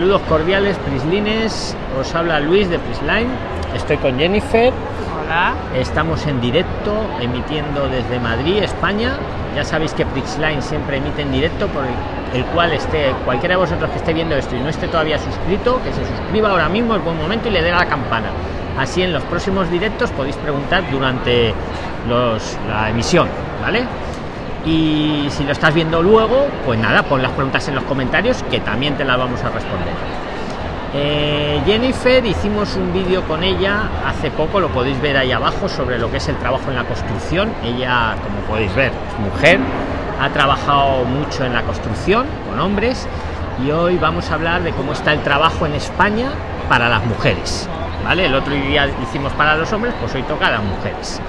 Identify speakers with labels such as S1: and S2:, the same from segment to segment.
S1: Saludos cordiales, Prislines. Os habla Luis de Prisline. Estoy con Jennifer.
S2: Hola.
S1: Estamos en directo, emitiendo desde Madrid, España. Ya sabéis que Prisline siempre emite en directo, por el, cual esté cualquiera de vosotros que esté viendo esto y no esté todavía suscrito, que se suscriba ahora mismo, es buen momento y le dé a la campana. Así en los próximos directos podéis preguntar durante los, la emisión, ¿vale? Y si lo estás viendo luego pues nada pon las preguntas en los comentarios que también te las vamos a responder. Eh, Jennifer hicimos un vídeo con ella hace poco lo podéis ver ahí abajo sobre lo que es el trabajo en la construcción. Ella como podéis ver es mujer ha trabajado mucho en la construcción con hombres y hoy vamos a hablar de cómo está el trabajo en España para las mujeres vale el otro día hicimos para los hombres pues hoy toca a las mujeres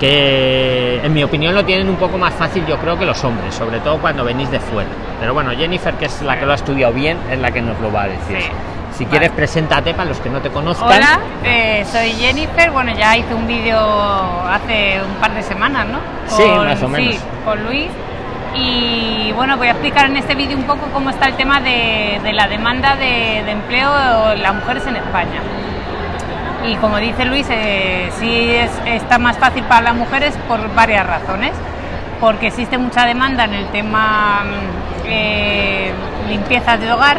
S1: que en mi opinión lo tienen un poco más fácil yo creo que los hombres, sobre todo cuando venís de fuera. Pero bueno, Jennifer, que es la que lo ha estudiado bien, es la que nos lo va a decir. Si quieres, preséntate para los que no te conozcan.
S2: Hola, eh, soy Jennifer. Bueno, ya hice un vídeo hace un par de semanas, ¿no?
S1: sí, más o menos.
S2: Sí, con Luis. Y bueno, voy a explicar en este vídeo un poco cómo está el tema de, la demanda de, de empleo de las mujeres en España y como dice Luis, eh, sí es, está más fácil para las mujeres por varias razones. Porque existe mucha demanda en el tema mm, eh, de hogar,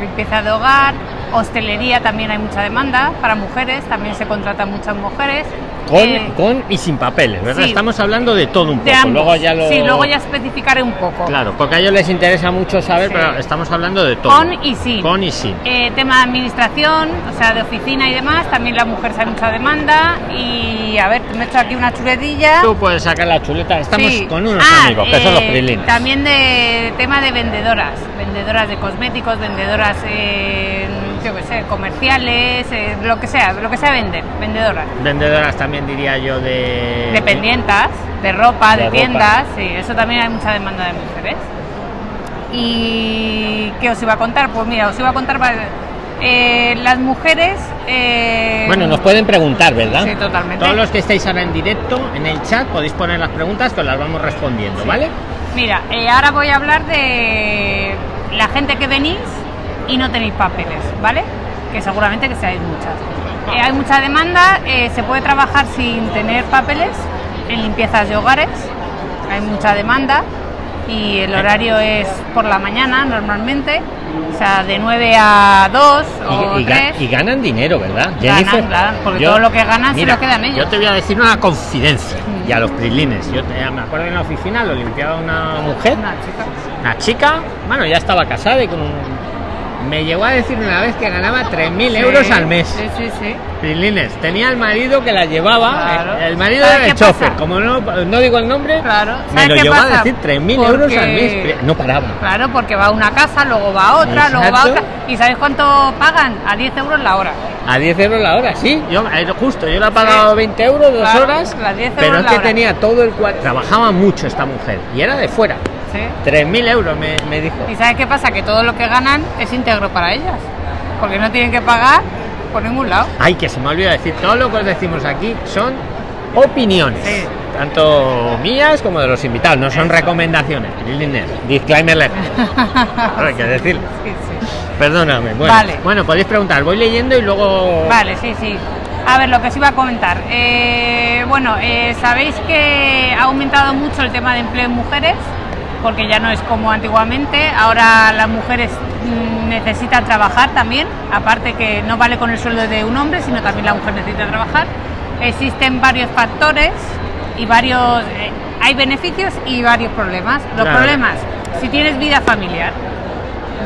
S2: limpieza de hogar, hostelería también hay mucha demanda para mujeres, también se contratan muchas mujeres.
S1: Con, eh, con y sin papeles, ¿verdad? Estamos hablando de todo un poco.
S2: Luego ya lo... Sí, luego ya especificaré un poco.
S1: Claro, porque a ellos les interesa mucho saber, pero estamos hablando de todo.
S2: Con y sin.
S1: Con y sin.
S2: Eh, tema de administración, o sea, de oficina y demás, también la mujer sabe mucha demanda. Y a ver, me he hecho aquí una chuletilla.
S1: Tú puedes sacar la chuleta, estamos con unos ah, amigos, que son los
S2: prilines. También de tema de vendedoras, vendedoras de cosméticos, vendedoras yo qué sé, comerciales, eh, lo que sea, lo que sea venden, vendedoras.
S1: Vendedoras también diría yo de...
S2: Dependientas, de ropa, de, tiendas, sí, eso también hay mucha demanda de mujeres. ¿Y qué os iba a contar? Pues mira, os iba a contar eh, las mujeres... Eh,
S1: bueno, nos pueden preguntar, ¿verdad?
S2: Sí, totalmente.
S1: Todos los que estáis ahora en directo, en el chat, podéis poner las preguntas que os las vamos respondiendo, ¿vale?
S2: Mira, ahora voy a hablar de la gente que venís y no tenéis papeles, ¿vale? Que seguramente que seáis muchas. Eh, hay mucha demanda, eh, se puede trabajar sin tener papeles en limpiezas de hogares, hay mucha demanda y el horario es por la mañana normalmente, o sea, de 9 a 2 o
S1: y,
S2: 3.
S1: y ganan dinero, ¿verdad?
S2: Ganan, claro, porque todo lo que ganan se lo quedan ellos.
S1: Yo te voy a decir una confidencia y a los prilines. Yo me acuerdo en la oficina lo limpiaba una mujer,
S2: una chica.
S1: Una chica, bueno, ya estaba casada y con un me llegó a decir una vez que ganaba 3.000 euros al mes.
S2: Sí, sí, sí.
S1: Pilines. Tenía el marido que la llevaba. El marido era el chofer. Como no, no digo el nombre,
S2: claro.
S1: me lo llevó a decir 3.000 euros al mes. No paraba.
S2: Claro, porque va a una casa, luego va a otra, luego va a otra. ¿Y sabes cuánto pagan? A 10 euros la hora.
S1: A 10 euros la hora, sí. Yo, eh, justo, yo le he pagado 20 euros, dos horas. pero es que tenía todo el cual Trabajaba mucho esta mujer y era de fuera. 3.000 euros me, dijo.
S2: ¿Y sabes qué pasa? Que todo lo que ganan es íntegro para ellas. Porque no tienen que pagar por ningún lado.
S1: Ay, que se me olvida decir, todo lo que os decimos aquí son opiniones. Tanto mías como de los invitados, no son recomendaciones. Disclaimer hay que decir. Perdóname. Bueno, bueno, podéis preguntar, voy leyendo y luego.
S2: Vale, sí, sí. A ver, lo que os iba a comentar. Eh, bueno, eh, sabéis que ha aumentado mucho el tema de empleo en mujeres porque ya no es como antiguamente. Ahora las mujeres mm, necesitan trabajar también, aparte que no vale con el sueldo de un hombre, sino también la mujer necesita trabajar. Existen varios factores y varios... Eh, hay beneficios y varios problemas. Los problemas, si tienes vida familiar,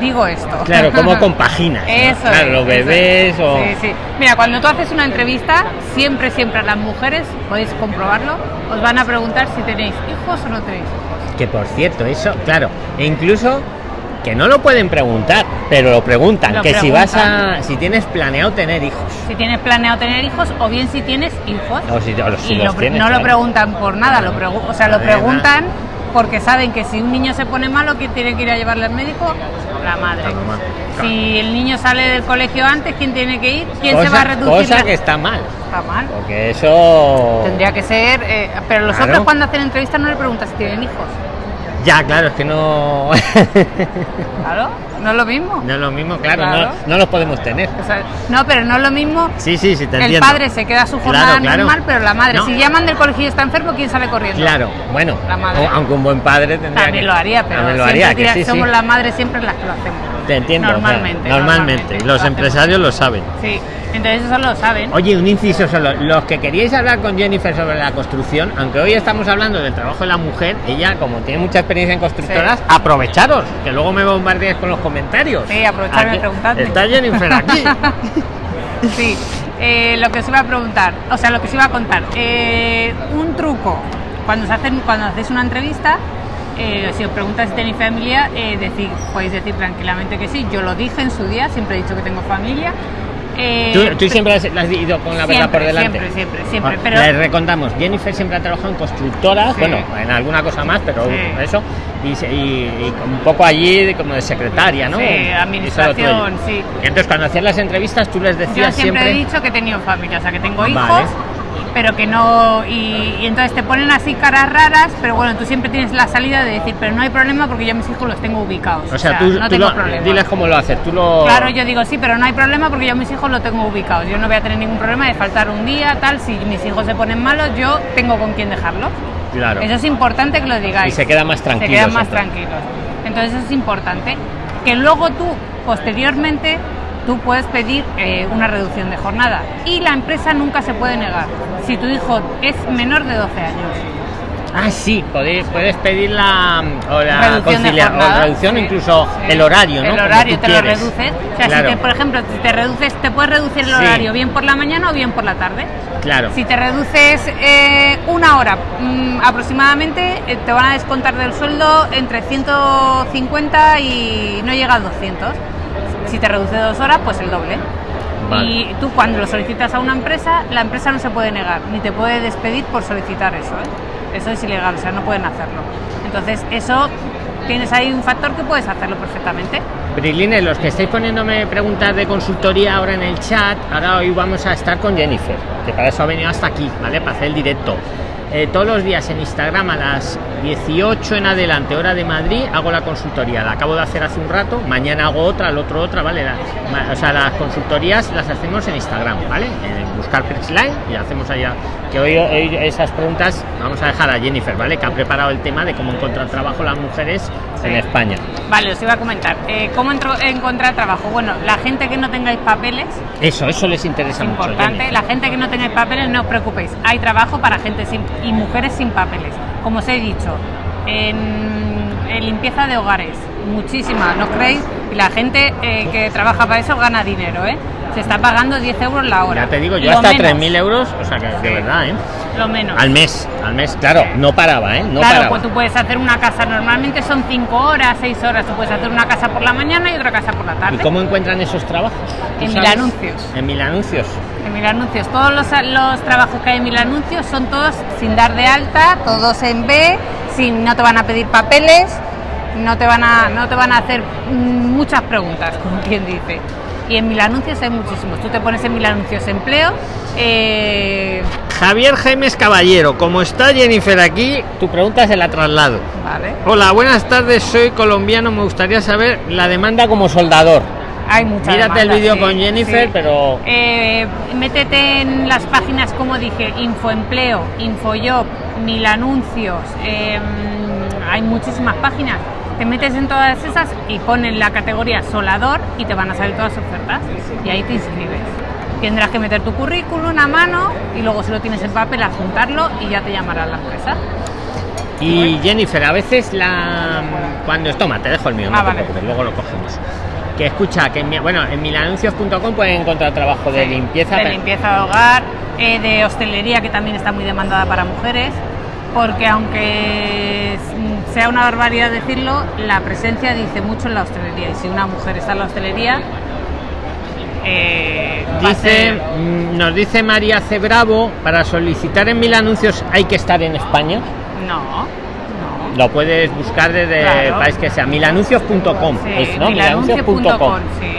S2: digo esto.
S1: Claro, ¿cómo compaginas?
S2: Eso
S1: claro, los bebés o...
S2: Sí, sí. Mira, cuando tú haces una entrevista, siempre, siempre a las mujeres, podéis comprobarlo, os van a preguntar si tenéis hijos o no tenéis hijos.
S1: Que por cierto, eso, claro, e incluso que no lo pueden preguntar, pero lo preguntan, que si vas a, si tienes planeado tener hijos.
S2: Si tienes planeado tener hijos, o bien si tienes hijos.
S1: O si,
S2: no lo preguntan por nada, lo o sea, lo preguntan porque saben que si un niño se pone malo, ¿quién tiene que ir a llevarle al médico? La madre. Si el niño sale del colegio antes, ¿quién tiene que ir? ¿Quién se va a reducir?
S1: Cosa que está mal.
S2: Está mal.
S1: Porque eso...
S2: Tendría que ser... Eh, pero los otros cuando hacen entrevistas no le preguntan si tienen hijos
S1: Ya, claro, es que no.
S2: claro, no es lo mismo.
S1: No es lo mismo, claro, No, no los podemos tener.
S2: no, pero no es lo mismo.
S1: Sí, sí, sí,
S2: te El padre se queda su jornada normal, pero la madre, si llaman del colegio y está enfermo, ¿quién sale corriendo?
S1: Claro, bueno, la madre. aunque un buen padre tendría
S2: También lo haría, pero lo haría, somos las madres siempre las que lo hacemos.
S1: Te entiendo.
S2: Normalmente.
S1: normalmente. Los empresarios lo saben.
S2: Sí. Entonces eso lo saben.
S1: Oye, un inciso solo. Los que queríais hablar con Jennifer sobre la construcción, aunque hoy estamos hablando del trabajo de la mujer, ella como tiene mucha experiencia en constructoras, aprovecharos, que luego me bombardeáis con los comentarios.
S2: Sí, aprovecharme preguntando.
S1: Está Jennifer aquí.
S2: sí, eh, lo que os iba a preguntar, o sea, lo que os iba a contar. Eh, un truco, cuando, se hacen, cuando hacéis una entrevista, eh, si os preguntas si tenéis familia, decir, podéis decir tranquilamente que sí. Yo lo dije en su día, siempre he dicho que tengo familia
S1: eh, ¿Tú, siempre has, has, ido con la verdad por delante?
S2: Siempre, siempre, siempre. Ah,
S1: pero... Les recontamos, Jennifer siempre ha trabajado en constructoras, bueno, en alguna cosa más, pero eso, y, un poco allí como de secretaria, ¿no?
S2: Sí, administración, sí.
S1: Y entonces cuando hacías las entrevistas tú les decías
S2: Yo siempre... he dicho que he tenido familia, o sea, que tengo hijos pero que no. Y, entonces te ponen así caras raras, pero bueno, tú siempre tienes la salida de decir, pero no hay problema porque yo mis hijos los tengo ubicados.
S1: O sea, tú, no tengo problema. diles cómo lo haces, tú lo.
S2: Claro, yo digo sí, pero no hay problema porque yo mis hijos los tengo ubicados. Yo no voy a tener ningún problema de faltar un día, tal. Si mis hijos se ponen malos, yo tengo con quién dejarlos.
S1: Claro.
S2: Eso es importante que lo digáis.
S1: Y se quedan más tranquilos.
S2: Se quedan más tranquilos. Entonces eso es importante. Que luego tú, posteriormente, tú puedes pedir eh, una reducción de jornada y la empresa nunca se puede negar si tu hijo es menor de 12 años.
S1: Ah, sí, puedes, puedes pedir la, o la reducción, o reducción incluso el horario, ¿no?
S2: El horario te lo reduces. O sea, si por ejemplo, si te reduces, te puedes reducir el horario bien por la mañana o bien por la tarde.
S1: Claro.
S2: Si te reduces eh, una hora mm, aproximadamente, eh, te van a descontar del sueldo entre 150 y no llega a 200 si te reduce dos horas, pues el doble. Y tú cuando lo solicitas a una empresa, la empresa no se puede negar, ni te puede despedir por solicitar eso. ¿eh? Eso es ilegal, o sea, no pueden hacerlo. Entonces, eso tienes ahí un factor que puedes hacerlo perfectamente.
S1: Briline, los que estáis poniéndome preguntas de consultoría ahora en el chat, ahora hoy vamos a estar con Jennifer, que para eso ha venido hasta aquí, ¿vale? Para hacer el directo. Eh, todos los días en Instagram a las 18 en adelante, hora de Madrid, hago la consultoría. La acabo de hacer hace un rato, mañana hago otra, el otro otra, ¿vale? o sea, las consultorías las hacemos en Instagram, ¿vale? En buscar Line y hacemos allá. Que hoy, esas preguntas vamos a dejar a Jennifer, ¿vale? Que ha preparado el tema de cómo encontrar trabajo las mujeres en España.
S2: Vale, os iba a comentar. Eh, ¿Cómo encontrar trabajo? Bueno, la gente que no tengáis papeles.
S1: Eso, eso les interesa mucho.
S2: Importante. La gente que no tengáis papeles, no os preocupéis. Hay trabajo para gente sin y mujeres sin papeles. Como os he dicho, en, limpieza de hogares, muchísima, ¿no creéis? Y la gente eh, que trabaja para eso gana dinero, ¿eh? Se está pagando 10 euros la hora.
S1: Ya te digo, yo hasta 3.000 euros, o sea que de verdad, ¿eh?
S2: Lo menos.
S1: Al mes, al mes, claro, no paraba, ¿eh? No
S2: claro, pues tú puedes hacer una casa, normalmente son 5 horas, 6 horas, tú puedes hacer una casa por la mañana y otra casa por la tarde.
S1: ¿Y cómo encuentran esos trabajos?
S2: En mil anuncios.
S1: En mil anuncios.
S2: En mil anuncios. Todos los, los trabajos que hay en mil anuncios son todos sin dar de alta, todos en B, sin, no te van a pedir papeles, no te van a, no te van a hacer muchas preguntas, como quien dice. Y en mil anuncios hay muchísimos. Tú te pones en mil anuncios empleo. Eh,
S1: Javier Gemes Caballero, como está Jennifer aquí, tu pregunta se la traslado.
S2: Vale.
S1: Hola, buenas tardes, soy colombiano, me gustaría saber la demanda como soldador.
S2: Hay mucha
S1: Mírate el vídeo con Jennifer, pero...
S2: Eh, métete en las páginas, como dije, Infoempleo, Infojob, Mil Anuncios, em, hay muchísimas páginas te metes en todas esas y ponen la categoría solador y te van a salir todas las ofertas y ahí te inscribes. Tendrás que meter tu currículum a mano y luego si lo tienes en papel juntarlo y ya te llamará la empresa.
S1: Y Jennifer, a veces la cuando toma, te dejo el mío, no ah, luego lo cogemos. Que escucha, que en, bueno, en milanuncios.com pueden encontrar trabajo de limpieza.
S2: De limpieza de hogar, eh, de hostelería que también está muy demandada para mujeres porque aunque sea una barbaridad decirlo, la presencia dice mucho en la hostelería. Y si una mujer está en la hostelería,
S1: eh, dice, mm, nos dice María C. Bravo, para solicitar en mil anuncios hay que estar en España.
S2: No.
S1: Lo puedes buscar desde el país que sea, milanuncios.com.
S2: Sí, ¿no? milanuncios.com. Sí.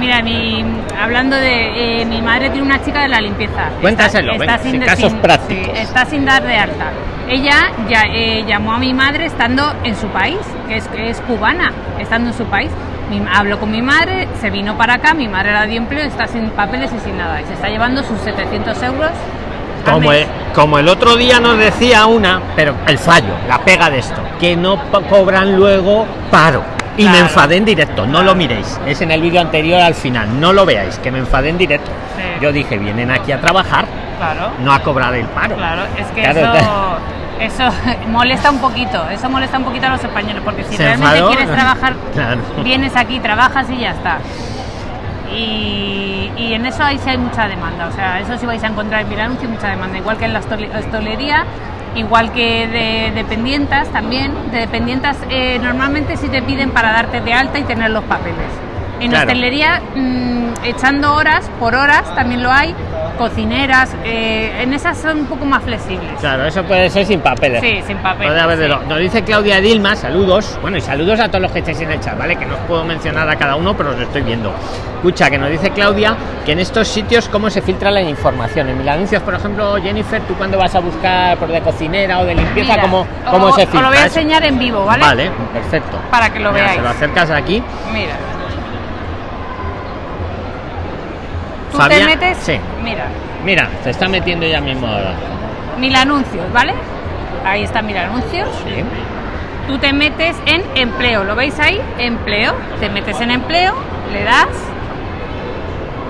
S2: Mira, mi, hablando de. Eh, mi madre tiene una chica de la limpieza.
S1: Cuéntaselo, está, sin, casos prácticos.
S2: está sin dar de alta. ella ya, eh, llamó a mi madre estando en su país, que es, que es cubana, estando en su país. Mi- habló con mi madre, se vino para acá, mi madre la dio empleo, está sin papeles y sin nada. Y se está llevando sus 700 euros.
S1: Como el, como el otro día nos decía una, pero el fallo, la pega de esto, que no cobran luego paro. Y me enfadé en directo, no lo miréis. Es en el vídeo anterior al final, no lo veáis, que me enfadé en directo.
S2: Sí.
S1: Yo dije, vienen aquí a trabajar,
S2: Claro.
S1: no a cobrar el paro.
S2: Claro, es que
S1: Claro,
S2: eso, eso molesta un poquito, eso molesta un poquito a los españoles, porque si
S1: ¿Se
S2: realmente
S1: enfadó?
S2: quieres trabajar,
S1: Claro.
S2: vienes aquí, trabajas y ya está. Y, y en eso ahí sí hay mucha demanda, o sea, eso sí vais a encontrar en anuncio mucha demanda, igual que en la hostelería, igual que de dependientas también, de dependientas eh, normalmente sí te piden para darte de alta y tener los papeles. En
S1: Claro.
S2: hostelería, mm, echando horas por horas, también lo hay, cocineras, eh, en esas son un poco más flexibles.
S1: Claro, eso puede ser sin papeles.
S2: Sí, sin papeles.
S1: Puede haber
S2: sí.
S1: Nos dice Claudia Dilma, saludos. Bueno, y saludos a todos los que estáis en el chat, ¿vale? Que no os puedo mencionar a cada uno, pero os estoy viendo. Escucha, que nos dice Claudia que en estos sitios cómo se filtra la información. En mil anuncios, por ejemplo, Jennifer, tú cuando vas a buscar por de cocinera o de limpieza,
S2: Mira,
S1: ¿cómo,
S2: o-
S1: cómo se
S2: Os
S1: filtra?
S2: lo voy a enseñar en vivo, ¿vale?
S1: Vale, perfecto.
S2: Para que lo
S1: Mira,
S2: veáis.
S1: Se lo acercas aquí.
S2: Mira. Tú te metes.
S1: sí.
S2: Mira,
S1: Mira, se está metiendo ya mismo ahora.
S2: mil anuncios, ¿vale? Ahí está mil anuncios.
S1: Sí.
S2: Tú te metes en empleo, ¿lo veis ahí? Empleo. Te metes en empleo, le das.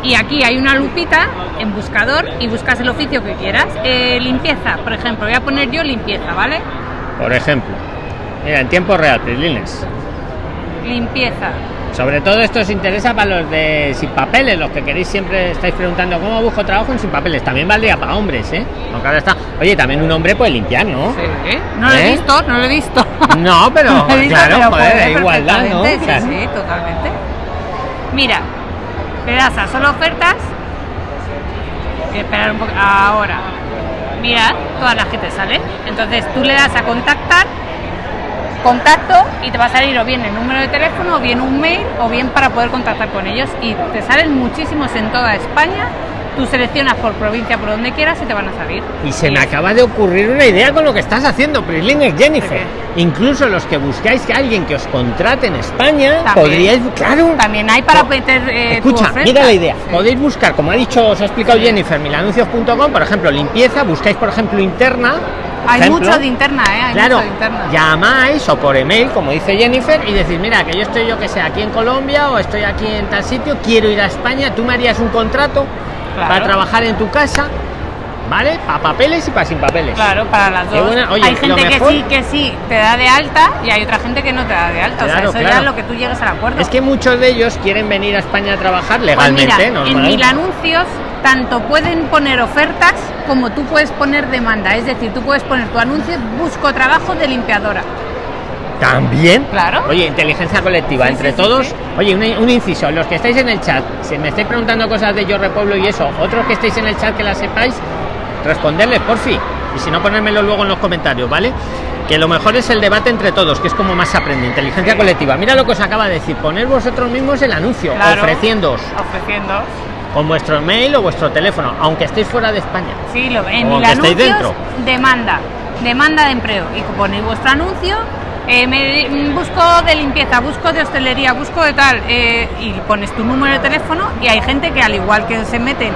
S2: Y aquí hay una lupita en buscador y buscas el oficio que quieras. Eh, limpieza, por ejemplo, voy a poner yo limpieza, ¿vale?
S1: Por ejemplo. Mira, en tiempo real, Prislines.
S2: Limpieza.
S1: Sobre todo esto os interesa para los de sin papeles, los que queréis siempre estáis preguntando cómo busco trabajo en sin papeles. También valdría para hombres, ¿eh? Aunque ahora está. Oye, también un hombre puede limpiar, ¿no?
S2: No lo he
S1: ¿Eh?
S2: visto, no lo he visto.
S1: No, pero
S2: No visto,
S1: claro,
S2: pero
S1: joder, igualdad, ¿no?
S2: perfectamente,
S1: Claro.
S2: Sí, sí, totalmente. Mira, le das a solo ofertas. Voy a esperar un poco. Ahora. Mira, todas las que te salen. Entonces tú le das a contactar, contacto y te va a salir o bien el número de teléfono, o bien un mail, o bien para poder contactar con ellos. Y te salen muchísimos en toda España. Tú seleccionas por provincia, por donde quieras y te van a salir.
S1: Y se me acaba de ocurrir una idea con lo que estás haciendo, Prislines Jennifer.
S2: ¿De
S1: Incluso los que buscáis que alguien que os contrate en España,
S2: También.
S1: podríais, claro.
S2: También hay para meter eh, tu
S1: Escucha,
S2: oferta.
S1: mira la idea.
S2: Sí.
S1: Podéis buscar, como ha dicho, os ha explicado Jennifer, milanuncios.com, por ejemplo, limpieza, buscáis, por ejemplo, interna.
S2: Hay
S1: ejemplo,
S2: mucho de interna, ¿eh? Hay
S1: Claro,
S2: mucho de interna.
S1: llamáis o por email, como dice Jennifer, y decís, mira, que yo estoy, yo que sé, aquí en Colombia o estoy aquí en tal sitio, quiero ir a España, tú me harías un contrato
S2: Claro.
S1: para trabajar en tu casa, ¿vale? Para papeles y para sin papeles.
S2: Claro, para las dos.
S1: oye,
S2: hay gente que sí, que sí te da de alta y hay otra gente que no te da de alta. o sea, eso ya es lo que tú llegues al acuerdo.
S1: Es que muchos de ellos quieren venir a España a trabajar
S2: Pues
S1: legalmente,
S2: mira,
S1: normal.
S2: en mil anuncios tanto pueden poner ofertas como tú puedes poner demanda. Es decir, tú puedes poner tu anuncio, busco trabajo de limpiadora.
S1: También.
S2: Claro.
S1: Oye, inteligencia colectiva,
S2: Sí,
S1: entre
S2: sí,
S1: todos.
S2: sí.
S1: Oye, un, un inciso, los que estáis en el chat, si me estáis preguntando cosas de Yo Repueblo y eso, otros que estáis en el chat que las sepáis, responderles por fin. Y si no, ponérmelo luego en los comentarios, ¿vale? Que lo mejor es el debate entre todos, que es como más se aprende. Inteligencia colectiva. Mira lo que os acaba de decir. Poner vosotros mismos el anuncio,
S2: Claro.
S1: ofreciéndoos. Con vuestro mail o vuestro teléfono, aunque estéis fuera de España.
S2: Sí, lo, en mil anuncios,
S1: dentro.
S2: demanda. Demanda de empleo. Y ponéis vuestro anuncio. eh, me- mm, busco de limpieza, busco de hostelería, busco de tal. eh, y pones tu número de teléfono. Y hay gente que, al igual que se meten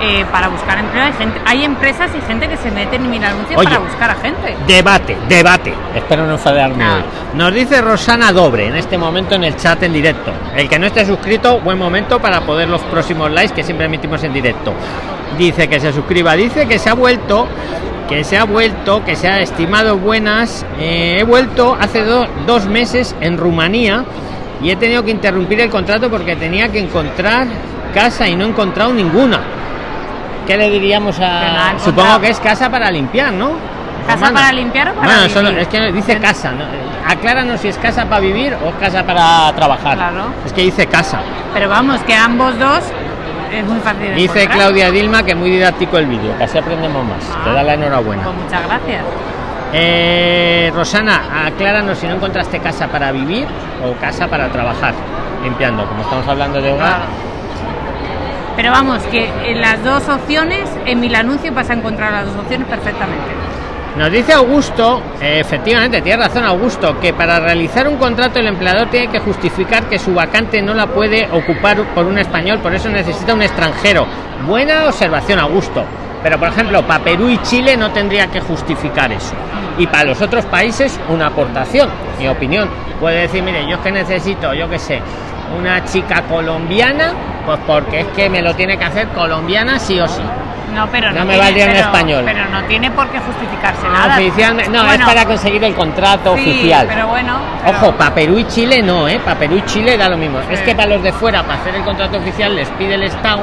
S2: eh, para buscar empleo, hay, gente, hay empresas y gente que se meten en mil anuncios
S1: Oye.
S2: para buscar a gente.
S1: Debate, debate. Espero no enfadarme hoy. Nos dice Rosana Dobre en este momento en el chat en directo. El que no esté suscrito, buen momento para poder los próximos likes que siempre emitimos en directo. Dice que se suscriba, dice que se ha vuelto, que se ha vuelto, que se ha estimado buenas. Eh, he vuelto hace do- dos meses en Rumanía y he tenido que interrumpir el contrato porque tenía que encontrar casa y no he encontrado ninguna. ¿Qué le diríamos a.? Supongo que es casa para limpiar, ¿no?
S2: ¿Casa para limpiar o para
S1: Bueno,
S2: vivir?
S1: es que dice casa. ¿no? Acláranos si es casa para vivir o casa para trabajar.
S2: Claro.
S1: Es que dice casa.
S2: Pero vamos, que ambos dos es muy fácil
S1: Dice
S2: encontrar.
S1: Claudia Dilma que muy didáctico el vídeo, así aprendemos más.
S2: Ah.
S1: Te da la enhorabuena.
S2: Pues muchas gracias.
S1: Eh, Rosana, acláranos si no encontraste casa para vivir o casa para trabajar, limpiando, como estamos hablando de hogar.
S2: Claro. Pero vamos, que en las dos opciones, en mil anuncios vas a encontrar las dos opciones perfectamente.
S1: Nos dice Augusto, eh, efectivamente, tiene razón Augusto, que para realizar un contrato el empleador tiene que justificar que su vacante no la puede ocupar por un español, por eso necesita un extranjero. Buena observación, Augusto. Pero por ejemplo, para Perú y Chile no tendría que justificar eso. Y para los otros países, una aportación, mi opinión. Puede decir, mire, yo es que necesito, yo qué sé, una chica colombiana, pues porque es que me lo tiene que hacer colombiana sí o sí.
S2: No, pero
S1: no, me valdría en español.
S2: Pero no tiene por qué justificarse
S1: no,
S2: nada.
S1: Oficialmente, no, es para conseguir el contrato
S2: sí,
S1: oficial.
S2: Pero bueno.
S1: Ojo, para Perú y Chile no, ¿eh? Para Perú y Chile da lo mismo. Sí. Es que para los de fuera, para hacer el contrato oficial, les pide el Estado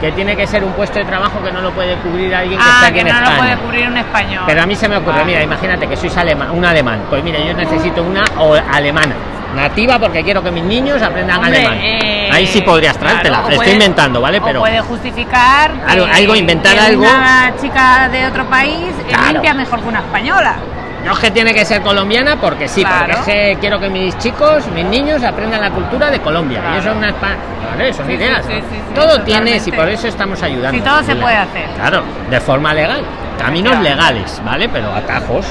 S1: que tiene que ser un puesto de trabajo que no lo puede cubrir alguien que
S2: ah,
S1: está aquí
S2: que
S1: en
S2: no
S1: España.
S2: lo puede cubrir un español.
S1: Pero a mí se me ocurre,
S2: Vale.
S1: mira, imagínate que sois alemán, un alemán. Pues mira, yo necesito una o alemana nativa porque quiero que mis niños aprendan
S2: Hombre,
S1: alemán.
S2: eh,
S1: Ahí sí podrías traértela.
S2: claro,
S1: Estoy inventando, ¿vale? Pero
S2: puede justificar
S1: Algo-
S2: que-
S1: algo, inventar
S2: que
S1: algo.
S2: Una chica de otro país eh,
S1: Claro.
S2: limpia mejor que una española.
S1: no es que tiene que ser colombiana porque sí,
S2: Claro.
S1: porque es que quiero que mis chicos, mis niños aprendan la cultura de Colombia. Y eso es una Vale, son
S2: Sí,
S1: ideas.
S2: sí, sí, sí,
S1: todo tiene, y por eso estamos ayudando.
S2: Sí, todo se puede hacer.
S1: Claro, de forma legal. Caminos legales, ¿vale? Pero atajos.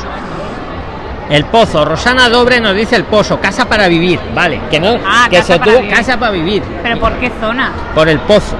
S1: El pozo, Rosana Dobre nos dice el pozo, casa para vivir, vale, que no,
S2: Ah,
S1: que
S2: casa
S1: se
S2: para
S1: tuvo
S2: vivir.
S1: casa para vivir,
S2: ¿Pero por qué zona?
S1: por el pozo,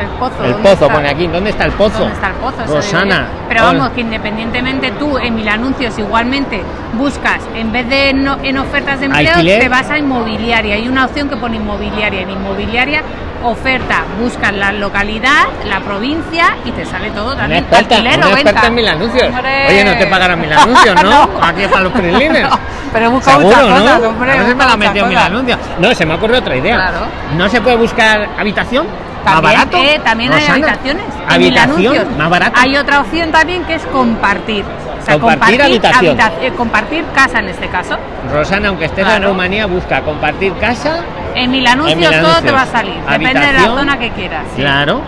S2: El pozo.
S1: el
S2: ¿dónde
S1: pozo
S2: está?
S1: pone aquí, ¿dónde está el pozo?
S2: ¿Dónde está el pozo?
S1: Rosana.
S2: Pero vamos, que independientemente tú en mil anuncios igualmente buscas, en vez de no- en ofertas de empleo,
S1: Alquiler.
S2: te vas a inmobiliaria. Hay una opción que pone inmobiliaria. En inmobiliaria, oferta, buscas la localidad, la provincia y te sale todo
S1: Una
S2: también.
S1: experta,
S2: Alquiler
S1: una experta
S2: venta.
S1: en mil anuncios.
S2: Hombre.
S1: Oye, no te pagarán mil anuncios, ¿no?
S2: No.
S1: Aquí para los prilines.
S2: No, pero busca
S1: Seguro,
S2: muchas
S1: ¿no?
S2: hombre,
S1: A veces me la metido mil anuncios. No, se me ocurre otra idea.
S2: Claro.
S1: ¿No se puede buscar habitación? ¿Más
S2: También,
S1: barato?
S2: eh, también hay habitaciones.
S1: ¿Habitación? ¿Más barato?
S2: Hay otra opción también que es compartir. O sea,
S1: Compartir habitación.
S2: habita- eh, compartir casa en este caso.
S1: Rosana, aunque estés en. Rumanía, busca compartir casa.
S2: En mil anuncios
S1: En
S2: todo te va a salir. Depende de la zona que quieras. sí.
S1: Claro.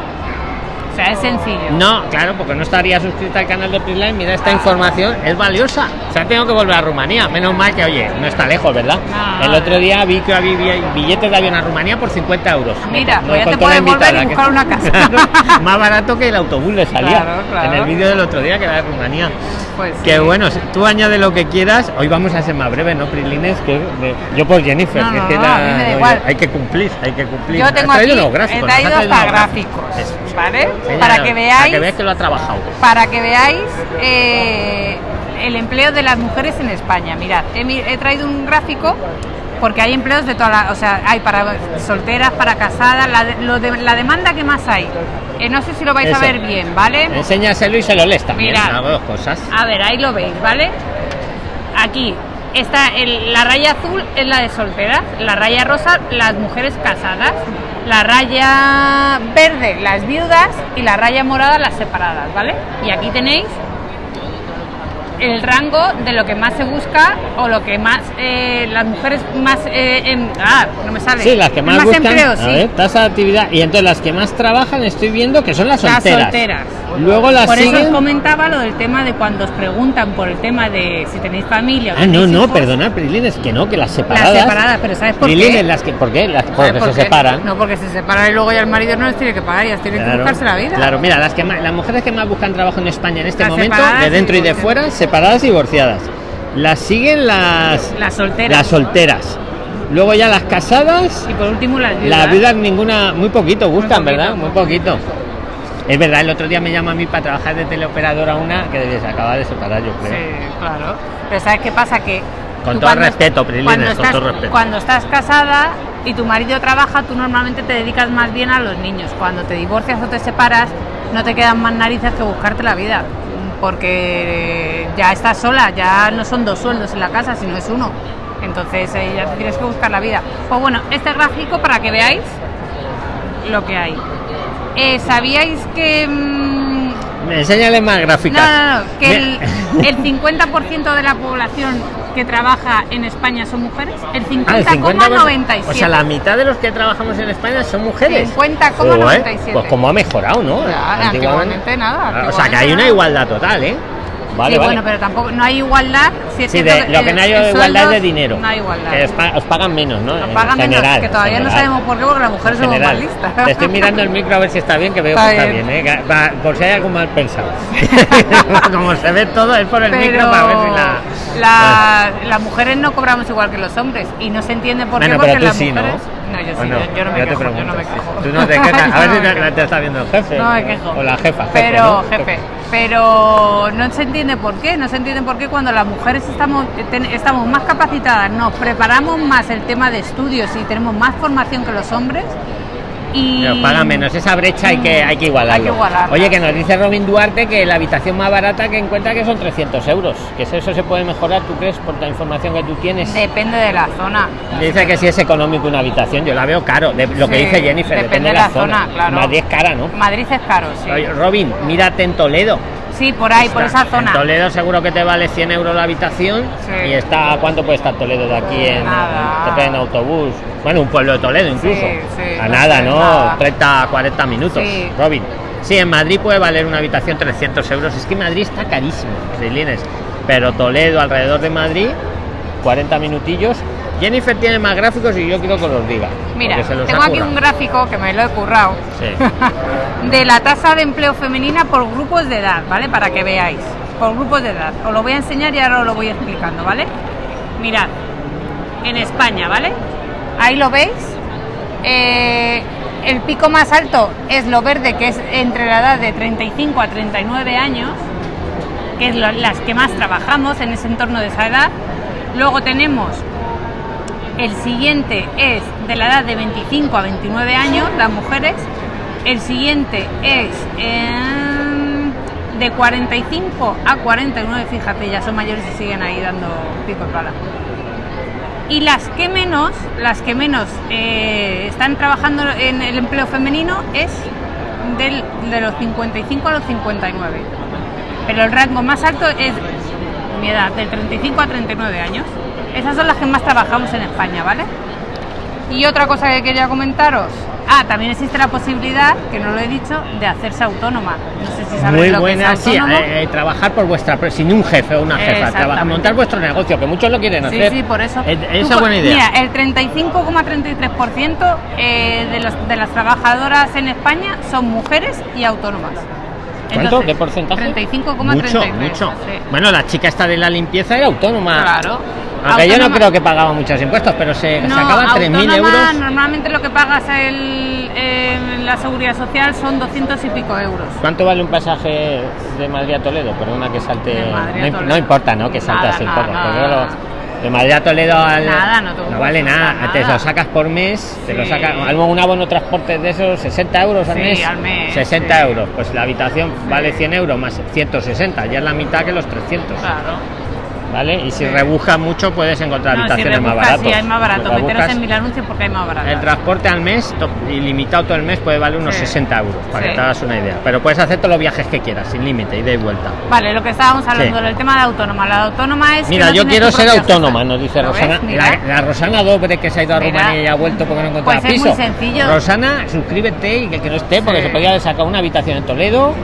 S2: Sea, es sencillo.
S1: No, claro, porque no estaría suscrita al canal de Prisline. Mira, esta información es valiosa. O sea, tengo que volver a Rumanía. Menos mal que, oye, no está lejos, ¿verdad?
S2: No.
S1: El otro día vi que había billetes de avión a Rumanía por 50 euros.
S2: Mira, pues ya te puedes volver y buscar una casa.
S1: Más barato que el autobús le salía.
S2: Claro, claro.
S1: En el vídeo del otro día que era de Rumanía.
S2: Pues
S1: Que
S2: sí.
S1: bueno, tú añade lo que quieras. Hoy vamos a ser más breves, ¿no, Prilines? Que de- yo por Jennifer.
S2: No,
S1: que
S2: no,
S1: es que
S2: no,
S1: la-. Hay que cumplir, hay que cumplir.
S2: Yo tengo aquí,
S1: unos gráficos,
S2: he traído hasta gráficos,
S1: Eso.
S2: ¿vale? Para que veáis,
S1: Para que lo ha trabajado.
S2: para que veáis eh, el empleo de las mujeres en España. Mirad, he, traído un gráfico porque hay empleos de toda la, o sea, hay para solteras, para casadas, la, de- lo de- la demanda que más hay. Eh, no sé si lo vais
S1: Eso.
S2: a ver bien, ¿vale?
S1: Enséñaselo y se lo lees también.
S2: Mirad.
S1: Hago dos cosas.
S2: A ver, ahí lo veis, ¿vale? Aquí está el- la raya azul es la de solteras, la raya rosa las mujeres casadas, la raya verde las viudas y la raya morada las separadas, ¿vale? Y aquí tenéis el rango de lo que más se busca o lo que más eh, las mujeres más eh, em- ah no me sale
S1: Sí, las que más,
S2: más
S1: buscan.
S2: empleo
S1: a
S2: sí
S1: ver, tasa de actividad. Y entonces las que más trabajan estoy viendo que son las
S2: las
S1: solteras. Luego las
S2: por eso os comentaba lo del tema de cuando os preguntan por el tema de si tenéis familia
S1: Ah, no, no,
S2: hijos.
S1: perdona, Prilines, que no, que las separadas.
S2: Las separadas, pero ¿sabes por
S1: Prilines,
S2: qué?
S1: las que, ¿por qué? Las,
S2: ¿Sabes
S1: porque
S2: por
S1: se
S2: qué?
S1: separan.
S2: No, porque se separan y luego ya el marido no les tiene que pagar, ya tienen que
S1: Claro,
S2: buscarse la vida.
S1: Claro, mira, las que más, las mujeres que más buscan trabajo en España en este
S2: Las
S1: momento, de dentro
S2: y
S1: y de fuera, separadas y divorciadas. Las siguen las
S2: Las solteras.
S1: las solteras. Luego ya las casadas,
S2: Y por último las viudas.
S1: las viudas ninguna, muy poquito buscan,
S2: poquito,
S1: ¿verdad?
S2: Muy
S1: poquito. Es verdad, el otro día me llama a mí para trabajar de teleoperadora una que debía acabar de separar, yo creo.
S2: Sí, claro. Pero ¿sabes qué pasa? Que
S1: Con todo
S2: cuando-
S1: respeto, Prilines,
S2: cuando
S1: con
S2: estás,
S1: todo respeto.
S2: Cuando estás casada y tu marido trabaja, tú normalmente te dedicas más bien a los niños. Cuando te divorcias o te separas, no te quedan más narices que buscarte la vida. Porque ya estás sola, ya no son dos sueldos en la casa, sino es uno. Entonces eh, ya tienes que buscar la vida. Pues bueno, este gráfico para que veáis lo que hay. Eh, ¿Sabíais que... mm,
S1: Enséñale más gráficas.
S2: no, no, que el, el 50% de la población que trabaja en España son mujeres. El
S1: Ah, el
S2: 50,97.
S1: O sea, la mitad de los que trabajamos en España son mujeres.
S2: 50,97.
S1: Joder, Pues como ha mejorado, ¿no?
S2: Ya, antiguamente nada,
S1: Ah, O sea, que hay una igualdad total, ¿eh? Vale,
S2: sí,
S1: vale.
S2: bueno, pero tampoco no hay igualdad. Si es
S1: Sí, de, lo que no hay igualdad es de dinero.
S2: No hay igualdad.
S1: Que os, pa- os pagan menos, ¿no?
S2: Nos
S1: En
S2: pagan menos,
S1: general,
S2: que todavía
S1: en
S2: no
S1: general.
S2: sabemos por qué, porque las mujeres somos más
S1: general.
S2: listas.
S1: Te estoy mirando el micro a ver si está bien, que veo
S2: Está
S1: que está
S2: bien.
S1: ¿eh? Que va- por si hay algo mal pensado. Como se ve todo, es por el
S2: pero
S1: micro para ver si la.
S2: la- las mujeres no cobramos igual que los hombres y no se entiende por
S1: Bueno,
S2: qué
S1: pero
S2: porque las
S1: sí,
S2: mujeres no yo sí
S1: ¿O no?
S2: yo, yo no me quejo yo no me quejo
S1: Tú no te quejas. A ver
S2: no
S1: te, está viendo el jefe.
S2: No me quejo.
S1: O la jefa. jefe,
S2: pero
S1: ¿no?
S2: jefe pero no se entiende por qué no se entiende por qué cuando las mujeres estamos ten- estamos más capacitadas nos preparamos más el tema de estudios y tenemos más formación que los hombres y
S1: Nos pagan menos, esa brecha hay que, hay que igualarlo.
S2: Hay que igualarla.
S1: Oye, que nos dice Robin Duarte que la habitación más barata que encuentra que son 300 euros. Que eso se puede mejorar, ¿tú crees? Por la información que tú tienes.
S2: depende de la zona
S1: Dice que si es económico una habitación, yo la veo caro. de- lo que
S2: Sí,
S1: dice Jennifer, depende,
S2: depende
S1: de la, zona.
S2: claro.
S1: Madrid es cara, ¿no?
S2: Madrid es caro sí
S1: Robin, mírate en Toledo.
S2: Sí por ahí por esa
S1: En
S2: zona
S1: Toledo seguro que te vale 100 euros la habitación.
S2: Sí.
S1: Y está, ¿cuánto puede estar Toledo de aquí en, depende en autobús? Bueno, un pueblo de Toledo incluso.
S2: Sí, sí,
S1: a nada, ¿no?
S2: nada.
S1: 30, 40 minutos. Robin. Sí, en Madrid puede valer una habitación 300 euros. Es que Madrid está carísimo. Pero Toledo, alrededor de Madrid, 40 minutillos. Jennifer tiene más gráficos y yo quiero que los diga.
S2: Mira,
S1: porque se los
S2: tengo aquí un gráfico que me lo he currado
S1: Sí.
S2: de la tasa de empleo femenina por grupos de edad, ¿vale? Para que veáis, por grupos de edad. Os lo voy a enseñar y ahora os lo voy explicando, ¿vale? Mirad, en España, ¿vale? Ahí lo veis. Eh, el pico más alto es lo verde, que es entre la edad de 35 a 39 años, que es lo- las que más trabajamos en ese entorno de esa edad. Luego tenemos el siguiente es de la edad de 25 a 29 años, las mujeres. El siguiente es em, de 45 a 49, fíjate, ya son mayores y siguen ahí dando pico y pala. Y las que menos, las que menos eh, están trabajando en el empleo femenino es del- de los 55 a los 59. Pero el rango más alto es mi edad, del 35 a 39 años. Esas son las que más trabajamos en España, ¿vale? Y otra cosa que quería comentaros. Ah, también existe la posibilidad, que no lo he dicho, de hacerse autónoma. No sé si sabéis
S1: Muy
S2: lo
S1: buena,
S2: que es
S1: sí,
S2: autónomo.
S1: eh, eh, trabajar por vuestra, sin un jefe o una jefa, trabajar, montar vuestro negocio, que muchos lo quieren
S2: Sí,
S1: hacer.
S2: sí, por eso.
S1: Es-
S2: Tú
S1: esa
S2: co-
S1: buena idea.
S2: Mira, el 35,33% eh, de, los- de las trabajadoras en España son mujeres y autónomas.
S1: ¿Cuánto?
S2: Entonces,
S1: ¿Qué porcentaje?
S2: 35,33.
S1: Mucho, mucho.
S2: sí.
S1: Bueno, la chica esta de la limpieza era autónoma.
S2: Claro.
S1: Aunque yo no creo que pagaba muchos impuestos, pero se
S2: No,
S1: sacaba 3.000
S2: autónoma,
S1: euros.
S2: Normalmente lo que pagas el, en la seguridad social son 200 y pico euros.
S1: ¿Cuánto vale un pasaje de Madrid a Toledo? Perdona que salte. No, importa, ¿no? Que salte así un poco.
S2: Nada, nada.
S1: de Madrid a Toledo al-
S2: Nada, no te
S1: vale
S2: cuesta
S1: nada. Te
S2: nada.
S1: lo sacas por mes, te lo
S2: Sí.
S1: sacas. Un abono transporte de esos, 60 euros al
S2: Sí,
S1: mes.
S2: al mes,
S1: 60
S2: sí.
S1: euros. Pues la habitación vale 100 euros más 160, ya es la mitad que los 300.
S2: Claro.
S1: ¿Vale? Y si rebujas mucho, puedes encontrar
S2: No, si
S1: habitaciones más baratas.
S2: sí, hay más barato.
S1: Si
S2: Meteros en mil anuncios porque hay más barato.
S1: el transporte al mes, ilimitado todo el mes, puede valer unos
S2: Sí.
S1: 60 euros, para
S2: Sí.
S1: que te hagas una idea. Pero puedes hacer todos los viajes que quieras, sin límite, ida y vuelta.
S2: Vale, lo que estábamos hablando del tema de autónoma. La autónoma es. que
S1: Mira,
S2: no
S1: yo quiero ser autónoma, nos dice. Rosana. La, la Rosana Dobre que se ha ido a
S2: Mira.
S1: Rumanía y ha vuelto porque no encontraba
S2: Pues es
S1: piso.
S2: muy sencillo.
S1: Rosana, suscríbete y que que no esté, porque se podía sacado una habitación en Toledo.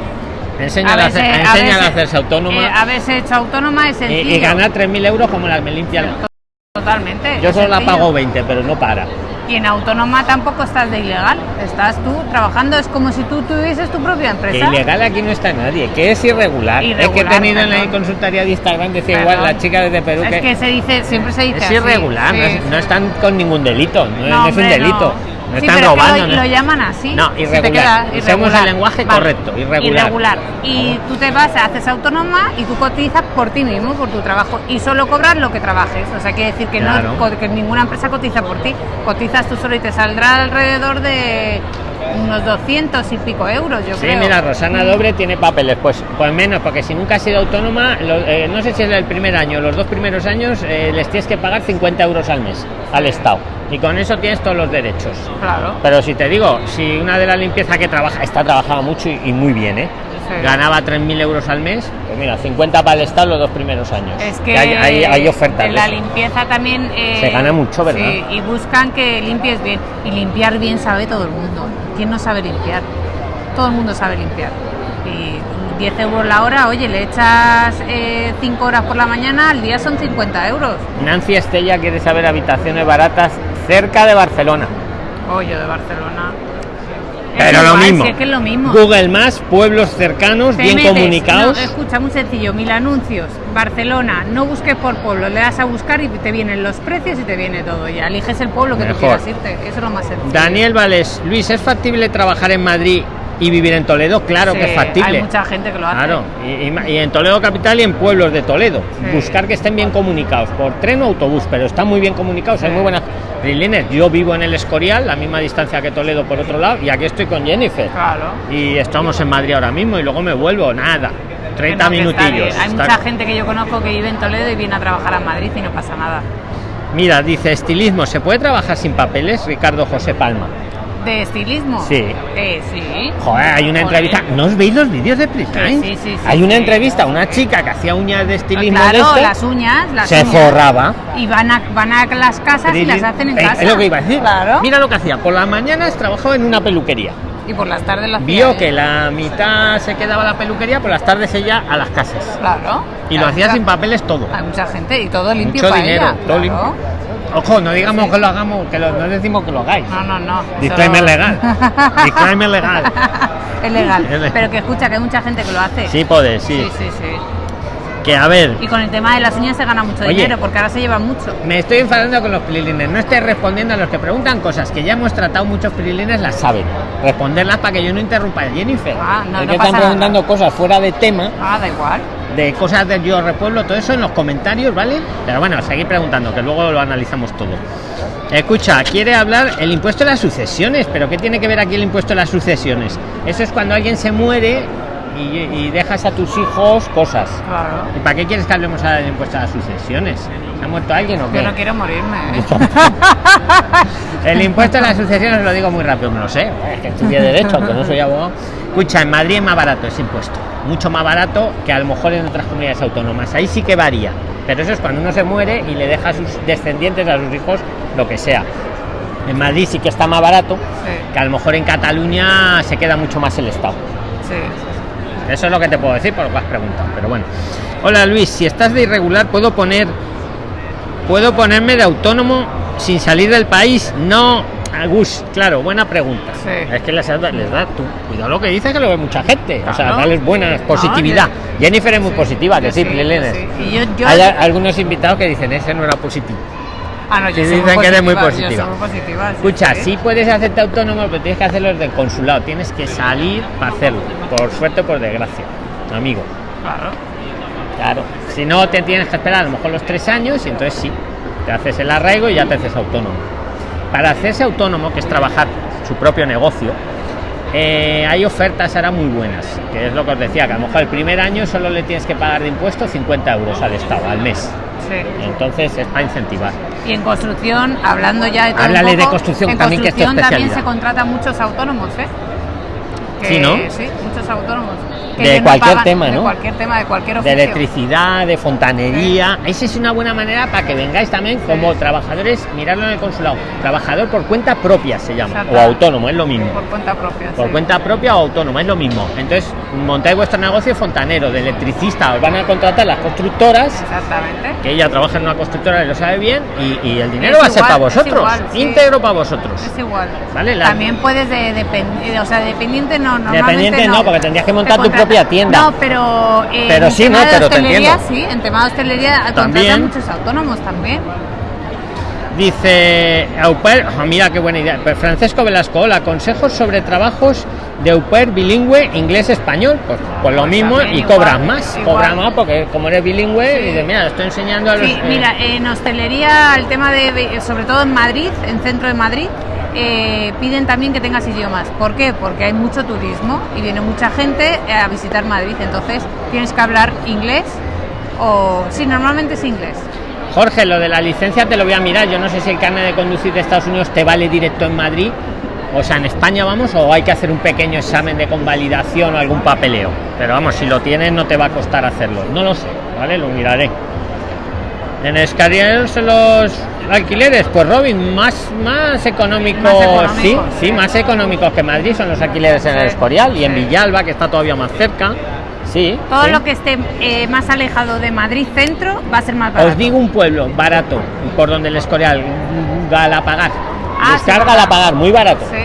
S1: Enséñale a, a hacerse autónoma
S2: eh, haberse hecho autónoma es
S1: y,
S2: sencillo.
S1: y ganar 3.000 euros como las me limpian.
S2: Totalmente.
S1: Yo solo la pago 20, pero no para.
S2: Y en autónoma tampoco estás de ilegal. Estás tú trabajando, es como si tú tuvieses tu propia
S1: Que
S2: empresa.
S1: ilegal aquí no está nadie, que es irregular. es que he tenido en la consultoría de Instagram, decía igual la chica desde Perú
S2: Es
S1: que,
S2: que se dice, siempre se dice
S1: es
S2: así.
S1: irregular,
S2: Sí,
S1: no, es-
S2: sí.
S1: no están con ningún delito, no, es- no es un delito. No,
S2: Sí,
S1: están
S2: pero es que
S1: robando.
S2: lo,
S1: no-
S2: lo llaman así.
S1: No,
S2: te
S1: irregular.
S2: irregular.
S1: el lenguaje correcto, irregular.
S2: Irregular. Y tú te vas, haces autónoma y tú cotizas por ti mismo, por tu trabajo. Y solo cobras lo que trabajes. O sea, quiere decir que,
S1: Claro.
S2: no, que ninguna empresa cotiza por ti. Cotizas tú solo y te saldrá alrededor de unos 200 y pico euros, yo
S1: Sí,
S2: creo.
S1: mira, Rosana Dobre tiene papeles, pues, pues menos, porque si nunca has sido autónoma, lo- eh, no sé si es el primer año, los dos primeros años, eh, les tienes que pagar 50 euros al mes al Estado. Y con eso tienes todos los derechos.
S2: Claro.
S1: Pero si te digo, si una de la limpieza que trabaja, esta trabajaba mucho y, y muy bien, ¿eh?
S2: Sí.
S1: ganaba 3.000 euros al mes, pues mira, 50 para el Estado los dos primeros años.
S2: Es que
S1: hay, hay, hay ofertas.
S2: en la limpieza también eh,
S1: Se gana mucho, ¿verdad?
S2: sí, y buscan que limpies bien y limpiar bien sabe todo el mundo quién no sabe limpiar todo el mundo sabe limpiar y 10 euros la hora, oye, le echas 5 eh, horas por la mañana, al día son 50 euros.
S1: Nancy Estella quiere saber habitaciones baratas cerca de Barcelona.
S2: Oye, de Barcelona.
S1: Pero lo, mismo.
S2: es lo mismo.
S1: Google más, pueblos cercanos, bien comunicados.
S2: escucha, muy sencillo, mil anuncios. Barcelona, no busques por pueblo, le das a buscar y te vienen los precios y te viene todo ya. Eliges el pueblo que tú quieras irte, eso es lo más sencillo.
S1: Daniel Vales, Luis, ¿es factible trabajar en Madrid y vivir en Toledo, claro que es factible.
S2: Hay mucha gente que lo hace.
S1: Claro, y, en Toledo capital y en pueblos de Toledo. Buscar que estén bien comunicados, por tren o autobús, pero están muy bien comunicados, hay muy buenas. Yo vivo en el Escorial, la misma distancia que Toledo por otro lado, y aquí estoy con Jennifer.
S2: Claro.
S1: Y estamos en Madrid ahora mismo y luego me vuelvo, nada. 30 minutillos.
S2: Hay mucha gente que yo conozco que vive en Toledo y viene a trabajar a Madrid y no pasa nada.
S1: Mira, dice estilismo, ¿se puede trabajar sin papeles? Ricardo José Palma
S2: de estilismo.
S1: Sí.
S2: Eh, sí.
S1: Joder, hay una entrevista. ¿No os veis los vídeos de Prisline?
S2: Sí, sí, sí,
S1: Hay una entrevista a una chica que hacía uñas de estilismo.
S2: Claro, las uñas. Las
S1: se forraba.
S2: Y van a, van a las casas y las hacen en casa.
S1: Es lo que iba a decir.
S2: Claro.
S1: Mira lo que hacía. Por las mañanas trabajaba en una peluquería.
S2: Y por las tardes las
S1: Vio que la mitad se quedaba la peluquería, por las tardes ella a las casas.
S2: Claro.
S1: Y lo hacía sin papeles todo.
S2: Hay mucha gente y todo limpio
S1: Mucho
S2: para
S1: dinero,
S2: ella.
S1: Todo limpio. Ojo, no digamos que lo hagamos, que lo, no decimos que lo hagáis.
S2: No, no, no.
S1: Disclaimer legal. Disclaimer legal.
S2: es legal. Pero que escucha que hay mucha gente que lo hace.
S1: Sí, puede, sí.
S2: Sí, sí, sí.
S1: Que a ver.
S2: Y con el tema de las uñas se gana mucho dinero, porque ahora se lleva mucho.
S1: Me estoy enfadando con los prilines. No estoy respondiendo a los que preguntan cosas que ya hemos tratado muchos prilines, las saben. Responderlas para que yo no interrumpa a Jennifer.
S2: Ah, no,
S1: es
S2: no
S1: que están preguntando cosas fuera de tema.
S2: Ah, da igual
S1: de cosas del yo repueblo, todo eso en los comentarios, ¿vale? Pero bueno, seguir preguntando, que luego lo analizamos todo. Escucha, quiere hablar el impuesto de las sucesiones, pero ¿qué tiene que ver aquí el impuesto de las sucesiones? Eso es cuando alguien se muere y, dejas a tus hijos cosas.
S2: Claro.
S1: ¿Y para qué quieres que hablemos ahora del impuesto a las sucesiones? ¿Se ha muerto alguien o qué?
S2: Yo no quiero morirme. ¿eh?
S1: el impuesto a las sucesiones lo digo muy rápido, me lo sé, es que estudié Derecho, aunque no soy abogado. Escucha, en Madrid es más barato ese impuesto, mucho más barato que a lo mejor en otras comunidades autónomas. Ahí sí que varía, pero eso es cuando uno se muere y le deja a sus descendientes, a sus hijos, lo que sea. En Madrid sí que está más barato, que a lo mejor en Cataluña se queda mucho más el Estado.
S2: Sí.
S1: Eso es lo que te puedo decir por lo que has preguntado, pero bueno. Hola Luis, si estás de irregular, ¿puedo poner puedo ponerme de autónomo sin salir del país? No, Gus, claro, buena pregunta. Es que les, les da tú. Cuidado lo que dice que lo ve mucha gente. O sea, darles buena positividad. Jennifer es muy positiva, que sí, Hay algunos invitados que dicen, ese no era positivo.
S2: Ah, no, yo
S1: dicen que eres muy positiva. Escucha, sí, puedes hacerte autónomo, pero tienes que hacerlo desde el consulado. Tienes que salir para hacerlo. Por suerte o por desgracia, amigo.
S2: Claro.
S1: Claro. Si no, te tienes que esperar a lo mejor los tres años y entonces sí, te haces el arraigo y ya te haces autónomo para hacerse autónomo, que es trabajar su propio negocio, eh, hay ofertas ahora muy buenas, que es lo que os decía, que a lo mejor el primer año solo le tienes que pagar de impuestos 50 euros al Estado al mes.
S2: Sí.
S1: Entonces es para incentivar.
S2: Y en construcción, hablando ya de todo
S1: Háblale de construcción también, que
S2: también se contratan muchos autónomos, ¿eh?
S1: Sí, ¿no?
S2: Sí, muchos autónomos
S1: de cualquier tema, ¿no?
S2: De cualquier tema, de cualquier
S1: oficio. De electricidad, de fontanería. Esa es una buena manera para que vengáis también como trabajadores, mirarlo en el consulado. Trabajador por cuenta propia se llama, o autónomo, es lo mismo.
S2: Por cuenta propia.
S1: Por cuenta propia o autónomo, es lo mismo. Entonces, montáis vuestro negocio fontanero, de electricista, os van a contratar las constructoras.
S2: Exactamente.
S1: Que ella trabaja en una constructora y lo sabe bien, y, el dinero va a ser para vosotros, íntegro para vosotros.
S2: Es igual.
S1: ¿Vale?
S2: También puedes de, o sea, dependiente no,
S1: Dependiente no, porque tendrías que montar tu propia tienda.
S2: No, pero.
S1: Eh, pero sí, no, pero te entiendo.
S2: Sí, en tema de hostelería también muchos autónomos también.
S1: Dice Auper, oh, mira qué buena idea. Pues Francesco Velasco, hola, consejos sobre trabajos de Auper bilingüe inglés-español. Pues, pues, lo pues mismo y cobras más, cobras más porque como eres bilingüe, y de mira, estoy enseñando a los.
S2: Sí, mira, en hostelería, el tema de, sobre todo en Madrid, en centro de Madrid, eh, piden también que tengas idiomas. ¿Por qué? Porque hay mucho turismo y viene mucha gente a visitar Madrid, entonces tienes que hablar inglés o sí, normalmente es inglés.
S1: Jorge, lo de la licencia te lo voy a mirar. Yo no sé si el carnet de conducir de Estados Unidos te vale directo en Madrid, o sea, en España vamos, o hay que hacer un pequeño examen de convalidación o algún papeleo. Pero vamos, si lo tienes no te va a costar hacerlo. No lo sé, ¿vale? Lo miraré. En Escariel los alquileres, pues Robin, más, más económicos, sí, sí, más económicos que Madrid son los alquileres en el Escorial y en Villalba, que está todavía más cerca. Sí.
S2: Todo
S1: sí.
S2: lo que esté eh, más alejado de Madrid centro va a ser más barato.
S1: Os digo un pueblo barato, por donde el Escorial, Galapagar.
S2: Ah,
S1: Descarga
S2: sí,
S1: Galapagar, muy barato.
S2: Sí.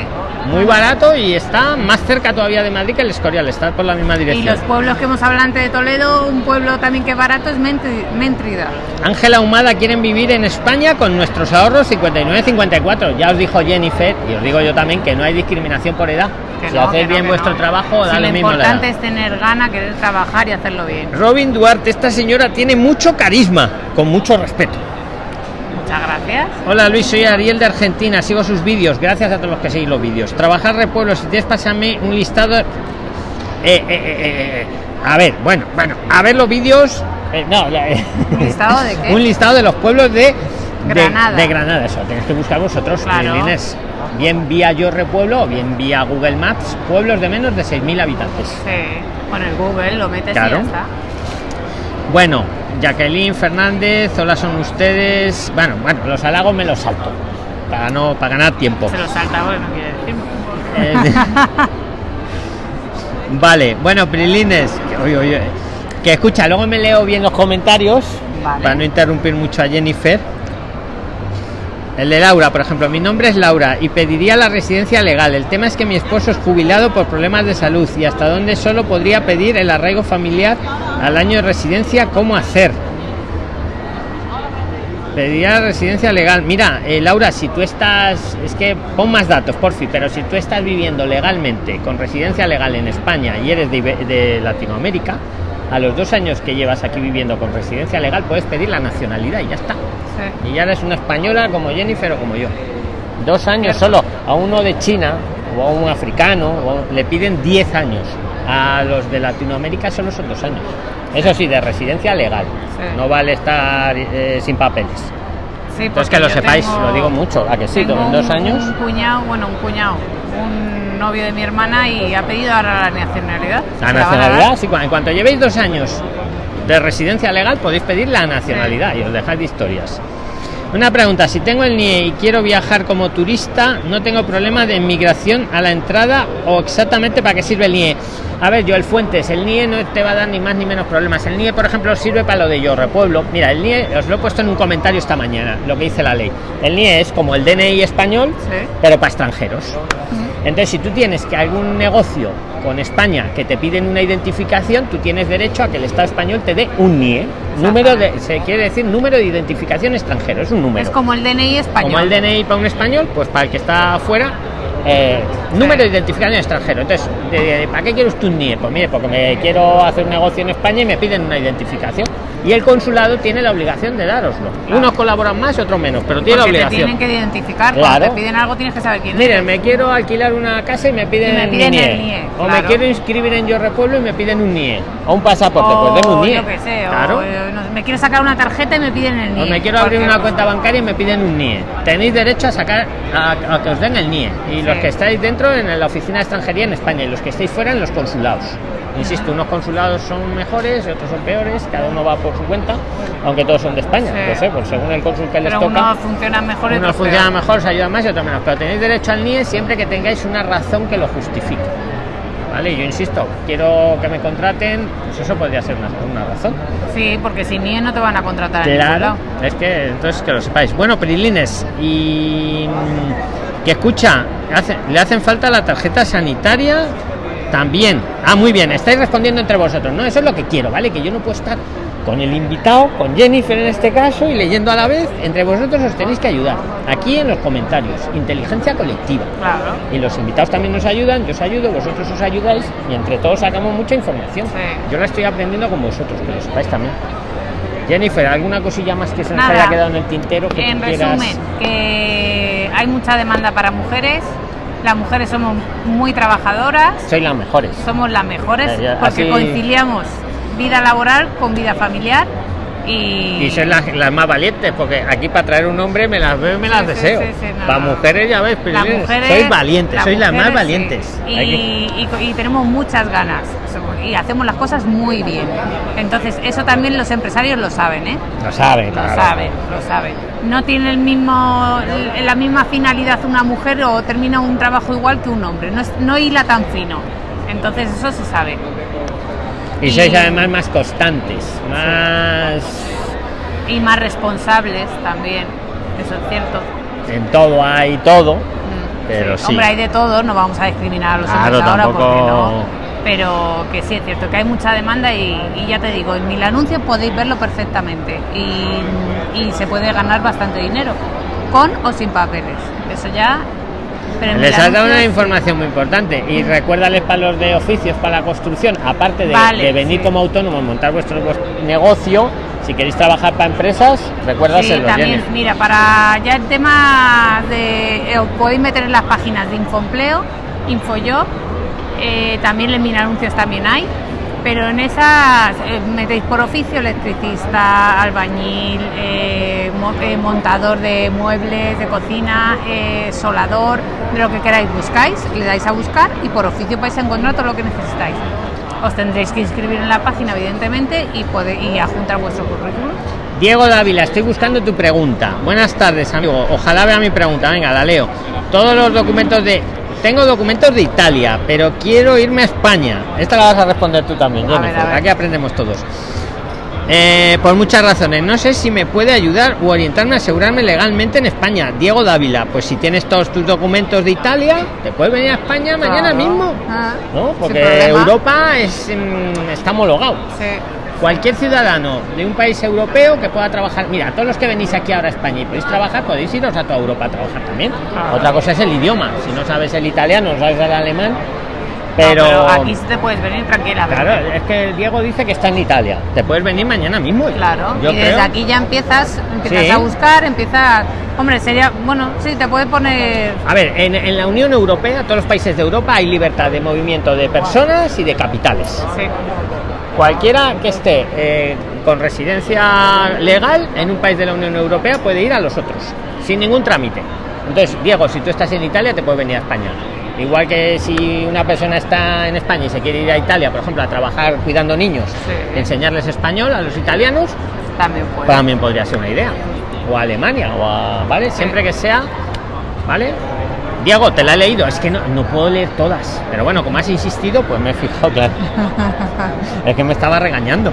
S1: Muy barato y está más cerca todavía de Madrid que el Escorial, está por la misma
S2: Y
S1: dirección.
S2: los pueblos que hemos hablado antes de Toledo, un pueblo también que es barato es Mentri- Méntrida.
S1: Ángela Humada quieren vivir en España con nuestros ahorros 59-54. Ya os dijo Jennifer, y os digo yo también, que no hay discriminación por edad.
S2: Que
S1: si
S2: no,
S1: hacéis
S2: no,
S1: bien vuestro
S2: no.
S1: trabajo, dale
S2: lo
S1: mismo edad.
S2: importante es tener gana, querer trabajar y hacerlo bien.
S1: Robin Duarte, esta señora tiene mucho carisma, con mucho respeto.
S2: Muchas gracias.
S1: Hola Luis, soy Ariel de Argentina, sigo sus vídeos, gracias a todos los que seguís los vídeos. Trabajar repueblo, si tienes, pásame un listado. Eh, eh, eh, a ver, bueno, bueno, a ver los vídeos. no,
S2: ¿Un listado de qué?
S1: un listado de los pueblos de
S2: Granada.
S1: De, Granada, eso, tenéis que buscar vosotros,
S2: Claro.
S1: Bien vía Yo Repueblo o bien vía Google Maps, pueblos de menos de 6.000 habitantes.
S2: Sí. Con el Google lo metes
S1: Claro.
S2: y ya está.
S1: Bueno, Jacqueline Fernández, hola son ustedes. Bueno, bueno, los halagos me los salto. Para no, para ganar tiempo.
S2: Se lo salta, bueno, quiere decir.
S1: Eh, vale, bueno, Prilines, que, oye, oye, que escucha, luego me leo bien los comentarios
S2: Vale.
S1: para no interrumpir mucho a Jennifer. El de Laura, por ejemplo, mi nombre es Laura y pediría la residencia legal. El tema es que mi esposo es jubilado por problemas de salud y hasta dónde solo podría pedir el arraigo familiar al año de residencia, ¿cómo hacer? Pediría residencia legal. Mira, eh, Laura, si tú estás, es que pon más datos, por fin, pero si tú estás viviendo legalmente con residencia legal en España y eres de Latinoamérica, a los dos años que llevas aquí viviendo con residencia legal puedes pedir la nacionalidad y ya está.
S2: Sí.
S1: Y ya eres una española como Jennifer o como yo. Dos años solo. A uno de China o a un africano o- le piden 10 años. A los de Latinoamérica solo son dos años. Eso sí, de residencia legal.
S2: Sí.
S1: No vale estar eh, sin papeles.
S2: Sí, porque
S1: que lo sepáis,
S2: tengo-
S1: lo digo mucho, a que sí, en dos años.
S2: Un cuñado, bueno, un cuñado, un novio de mi hermana y ha pedido ahora la nacionalidad.
S1: La nacionalidad, sí, en cuanto llevéis dos años de residencia legal podéis pedir la nacionalidad y os dejáis de historias. Una pregunta, si tengo el NIE y quiero viajar como turista, no tengo problema de inmigración a la entrada o exactamente para qué sirve el NIE. A ver, yo el Fuentes, el NIE no te va a dar ni más ni menos problemas. El NIE, por ejemplo, sirve para lo de yo repueblo. Mira, el NIE, os lo he puesto en un comentario esta mañana, lo que dice la ley. El NIE es como el DNI español,
S2: Sí.
S1: pero para extranjeros. Entonces, si tú tienes que algún negocio con España que te piden una identificación, tú tienes derecho a que el Estado español te dé un NIE. Número de, se quiere decir número de identificación extranjero, es un número.
S2: Es como el DNI español.
S1: Como el DNI para un español, pues para el que está afuera, eh, número de identificación extranjero. Entonces, de- de- ¿para qué quiero usted un NIE? Pues mire, porque me quiero hacer un negocio en España y me piden una identificación. Y el consulado tiene la obligación de dároslo. Unos colaboran más y otros menos, pero tiene
S2: Porque
S1: la
S2: te
S1: obligación.
S2: tienen que identificar.
S1: Claro.
S2: Cuando te piden algo tienes que saber quién es.
S1: Miren, me quiero alquilar una casa y me piden,
S2: Y me
S1: mi
S2: piden
S1: NIE.
S2: el NIE,
S1: O me quiero inscribir en Yo Repueblo y me piden un NIE. O un pasaporte,
S2: o
S1: pues denme un NIE.
S2: yo qué sé,
S1: Claro.
S2: o eh, no sé, me quiero sacar una tarjeta y me piden el NIE.
S1: O me quiero abrir una
S2: cosa.
S1: cuenta bancaria y me piden un NIE. Tenéis derecho a sacar a, a que os den el NIE. Y los que estáis dentro en la oficina de extranjería en España y los que estáis fuera en los consulados. Insisto, unos consulados son mejores y otros son peores, cada uno va por su cuenta, aunque todos son de España.
S2: Sí.
S1: No sé, pues según el cónsul que les toca.
S2: unos funcionan mejor
S1: Unos funcionan mejor, os ayudan más y otros menos. Pero tenéis derecho al NIE siempre que tengáis una razón que lo justifique. ¿Vale? Yo insisto, quiero que me contraten, pues eso podría ser una, una razón.
S2: Sí, porque sin NIE no te van a contratar
S1: Claro,
S2: lado.
S1: es que entonces que lo sepáis. Bueno, Prilines, y que escucha, hace- le hacen falta la tarjeta sanitaria también. Ah, muy bien, estáis respondiendo entre vosotros. No, eso es lo que quiero, ¿vale? Que yo no puedo estar con el invitado, con Jennifer en este caso, y leyendo a la vez. Entre vosotros os tenéis que ayudar. Aquí en los comentarios, inteligencia colectiva.
S2: Claro.
S1: Y los invitados también nos ayudan, yo os ayudo, vosotros os ayudáis y entre todos sacamos mucha información.
S2: Sí.
S1: Yo la estoy aprendiendo con vosotros, que lo sepáis también. Jennifer, ¿alguna cosilla más que se nos
S2: Nada.
S1: haya quedado en el tintero que
S2: En
S1: tú quieras?
S2: resumen, que hay mucha demanda para mujeres. Las mujeres somos muy trabajadoras,
S1: Sois las mejores.
S2: somos las mejores
S1: ya,
S2: porque
S1: así-
S2: conciliamos vida laboral con vida familiar y,
S1: Y sois las, las más valientes, porque aquí para traer un hombre me las veo y me las
S2: Sí,
S1: deseo.
S2: sí, sí, no,
S1: para mujeres ya ves,
S2: las mujeres
S1: sois valientes, sois las más valientes.
S2: Y, y- y tenemos muchas ganas y hacemos las cosas muy bien. Entonces eso también los empresarios lo saben, ¿eh?
S1: Lo saben,
S2: Lo
S1: claro.
S2: saben, lo saben. No tiene el mismo, la misma finalidad una mujer o termina un trabajo igual que un hombre. No, es- no hila tan fino. Entonces eso se sabe.
S1: Y sois además más constantes, más...
S2: Y más responsables también, eso es cierto.
S1: En todo hay todo,
S2: Mm,
S1: pero sí.
S2: Hombre, hay de todo, no vamos a discriminar a los
S1: Claro,
S2: hombres ahora
S1: tampoco-
S2: porque no. Pero que sí es cierto que hay mucha demanda y, y ya te digo, en mil anuncios podéis verlo perfectamente y, y se puede ganar bastante dinero, con o sin papeles. Eso ya. Pero
S1: Les has dado una información muy importante y recuérdales para los de oficios, para la construcción, aparte de,
S2: Vale,
S1: de venir
S2: sí.
S1: como autónomo, montar vuestro, vuestro negocio, si queréis trabajar para empresas,
S2: Sí,
S1: recuérdaselo,
S2: también,
S1: Jenny.
S2: mira, para ya el tema de. eh, Os podéis meter en las páginas de Infoempleo, Infojob, eh, también en Mil Anuncios también hay, pero en esas eh, metéis por oficio electricista, albañil, eh, eh, montador de muebles, de cocina, solador, de lo que queráis buscáis, le dais a buscar y por oficio vais a encontrar todo lo que necesitáis. Os tendréis que inscribir en la página, evidentemente, y, pode- y adjuntar vuestro currículum.
S1: Diego Dávila, estoy buscando tu pregunta. Buenas tardes, amigo. Ojalá vea mi pregunta. Venga, la leo. Todos los documentos de. Tengo documentos de Italia, pero quiero irme a España. Esta la vas a responder tú también,
S2: A
S1: Jennifer.
S2: ver.
S1: Aquí aprendemos todos. Eh, por muchas razones. No sé si me puede ayudar o orientarme a asegurarme legalmente en España. Diego Dávila, pues si tienes todos tus documentos de Italia, te puedes venir a España mañana
S2: Claro.
S1: mismo.
S2: Ah,
S1: ¿No? Porque. Europa es, mm, está homologado.
S2: Sí.
S1: Cualquier ciudadano de un país europeo que pueda trabajar, mira, todos los que venís aquí ahora a España y podéis trabajar, podéis iros a toda Europa a trabajar también.
S2: Claro.
S1: Otra cosa es el idioma, si no sabes el italiano, no sabes el alemán,
S2: No,
S1: pero,
S2: aquí sí te puedes venir tranquilamente.
S1: claro, es que Diego dice que está en Italia, te puedes venir mañana mismo.
S2: Claro,
S1: yo
S2: y desde
S1: creo.
S2: aquí ya empiezas, empiezas
S1: Sí.
S2: a buscar, empiezas... Hombre, sería... Bueno, sí, te puedes poner...
S1: A ver, en, en la Unión Europea, todos los países de Europa hay libertad de movimiento de personas y de capitales.
S2: Sí,
S1: Cualquiera que esté eh, con residencia legal en un país de la Unión Europea puede ir a los otros, sin ningún trámite. Entonces, Diego, si tú estás en Italia, te puedes venir a España. Igual que si una persona está en España y se quiere ir a Italia, por ejemplo, a trabajar cuidando niños,
S2: Sí.
S1: enseñarles español a los italianos,
S2: también
S1: podría ser una idea. O a Alemania, o a, ¿vale? Siempre que sea, ¿vale? Te la he leído, es que no, no puedo leer todas. Pero bueno, como has insistido, pues me he fijado, claro. es que me estaba regañando.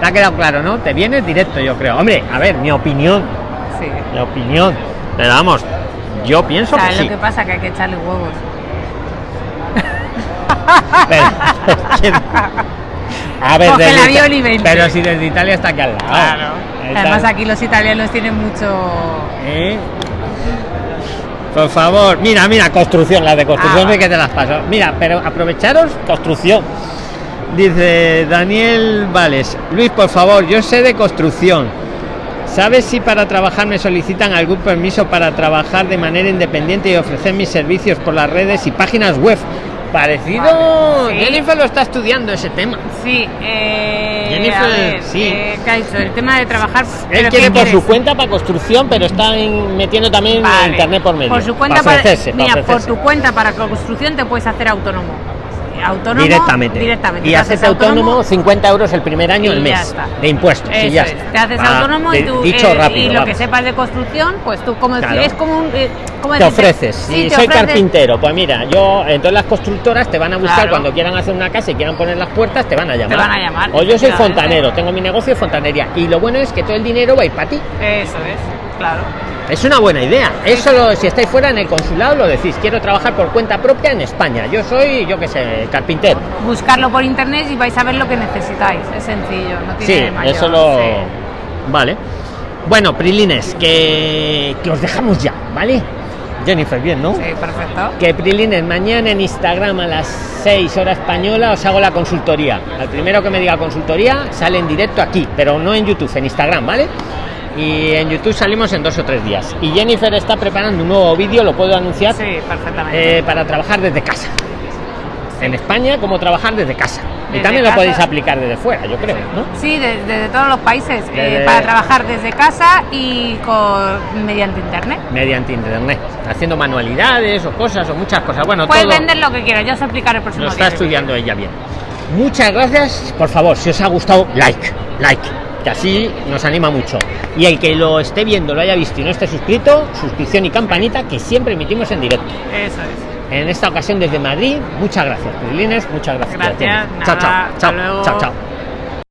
S1: Te ha quedado claro, ¿no? Te vienes directo, yo creo. Hombre, a ver, mi opinión,
S2: Sí.
S1: mi opinión. Pero vamos, yo pienso que
S2: ¿Sabes
S1: sí.
S2: lo que pasa? Que hay que echarle huevos.
S1: Pero, a ver, desde Ita- pero si desde Italia está aquí al lado.
S2: Además aquí los italianos tienen mucho...
S1: ¿Eh? Por favor, mira, mira, construcción, las de construcción
S2: Ah,
S1: que te las paso. Mira, pero aprovecharos, construcción. Dice Daniel Vales, Luis, por favor, yo sé de construcción. ¿Sabes si para trabajar me solicitan algún permiso para trabajar de manera independiente y ofrecer mis servicios por las redes y páginas web? Parecido.
S2: Vale, sí.
S1: Jennifer lo está estudiando ese tema.
S2: Sí, eh,
S1: Jennifer,
S2: ver,
S1: sí.
S2: eh. El tema de trabajar...
S1: Él
S2: ¿pero
S1: quiere por su cuenta para construcción, pero está en- metiendo también
S2: Vale.
S1: internet por medio.
S2: Por su cuenta,
S1: para
S2: para, mira, por tu cuenta para construcción te puedes hacer autónomo. Autónomo
S1: directamente.
S2: directamente.
S1: Y
S2: Te
S1: haces autónomo 50 euros el primer año el mes de impuestos. y ya
S2: es.
S1: está.
S2: Te haces
S1: Ah,
S2: autónomo y tú
S1: dicho
S2: eh,
S1: rápido.
S2: y lo
S1: vamos.
S2: que sepas de construcción, pues tú como decir, es como un eh, ¿cómo
S1: te
S2: decirte?
S1: ofreces.
S2: Sí,
S1: Si
S2: te
S1: soy
S2: ofreces-
S1: carpintero, pues mira, yo entonces las constructoras te van a buscar
S2: Claro.
S1: cuando quieran hacer una casa y quieran poner las puertas, te van a llamar.
S2: van a llamar,
S1: O yo soy fontanero, tengo mi negocio de fontanería y lo bueno es que todo el dinero va a ir para ti.
S2: Eso es, claro.
S1: Es una buena idea. Eso lo- si estáis fuera en el consulado lo decís, quiero trabajar por cuenta propia en España. Yo soy, yo qué sé, carpintero.
S2: Buscarlo por internet y vais a ver lo que necesitáis. Es sencillo, no
S1: Sí,
S2: tiene mayor.
S1: eso lo.
S2: sí.
S1: Vale. Bueno, Prilines, que, que os dejamos ya, ¿vale? Jennifer, bien, ¿no?
S2: Sí, perfecto.
S1: Que Prilines, mañana en Instagram a las 6 horas española os hago la consultoría. Al primero que me diga consultoría sale en directo aquí, pero no en YouTube, en Instagram, ¿vale? Y en YouTube salimos en dos o tres días. Y Jennifer está preparando un nuevo vídeo, lo puedo anunciar,
S2: Sí, perfectamente.
S1: eh, para trabajar desde casa. En España, como trabajar desde casa. y también lo podéis aplicar desde fuera, yo creo, ¿no?
S2: Sí, de- desde todos los países, eh, para trabajar desde casa y con, mediante internet.
S1: mediante internet, haciendo manualidades o cosas o muchas cosas. Bueno,
S2: Puedes
S1: todo
S2: vender lo que quieras, yo os explicaré el próximo
S1: lo está
S2: día.
S1: estudiando ella bien. Muchas gracias, por favor, si os ha gustado, like, like, que así nos anima mucho. Y el que lo esté viendo, lo haya visto y no esté suscrito, suscripción y campanita, que siempre emitimos en directo.
S2: Eso es.
S1: en esta ocasión desde Madrid. Muchas gracias, Prilines, muchas gracias.
S2: Gracias,
S1: chao, chao,
S2: nada,
S1: chao, chao, chao.